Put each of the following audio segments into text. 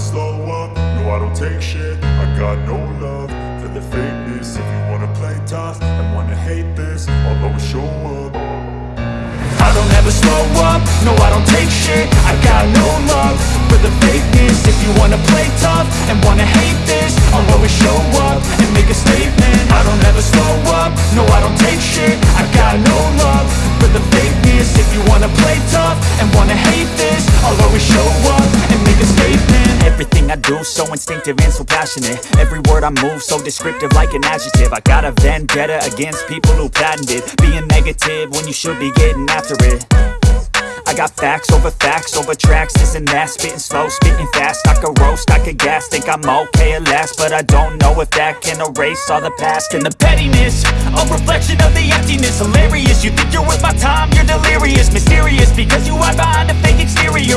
slow up, no I don't take shit. I got no love for the fakeness. If you wanna play tough and wanna hate this I'll always show up. I don't ever slow up, no I don't take shit. I got no love for the fakeness. If you wanna play tough and wanna hate this I'll always show up and make a statement. I don't ever slow up, no I don't take shit. I got no love for the fakeness. If you wanna play tough and wanna hate this I'll always show up do so instinctive and so passionate. Every word I move so descriptive like an adjective. I got a vendetta against people who patented Being negative when you should be getting after it. I got facts over facts over tracks, this and that Spitting slow, spitting fast, I could roast, I could gas Think I'm okay at last, but I don't know if that can erase all the past And the pettiness, a reflection of the emptiness. Hilarious, you think you're worth my time, you're delirious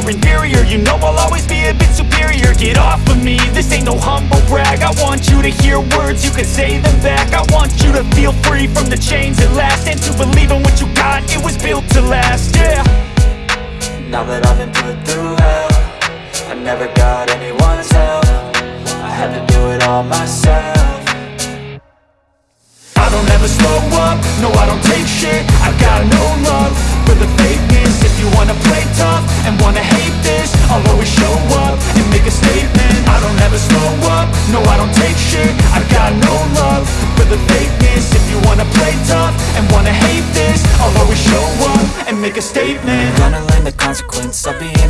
Inferior, you know I'll always be a bit superior. Get off of me, this ain't no humble brag. I want you to hear words, you can say them back. I want you to feel free from the chains at last. And to believe in what you got, it was built to last, yeah. Now that I've been put through hell I never got anyone's help. I had to do it all myself. I don't ever slow up, no I don't take shit. I got no love for the fakeness. If you wanna play tough wanna play tough and wanna hate this I'll always show up and make a statement. Gonna learn the consequence of being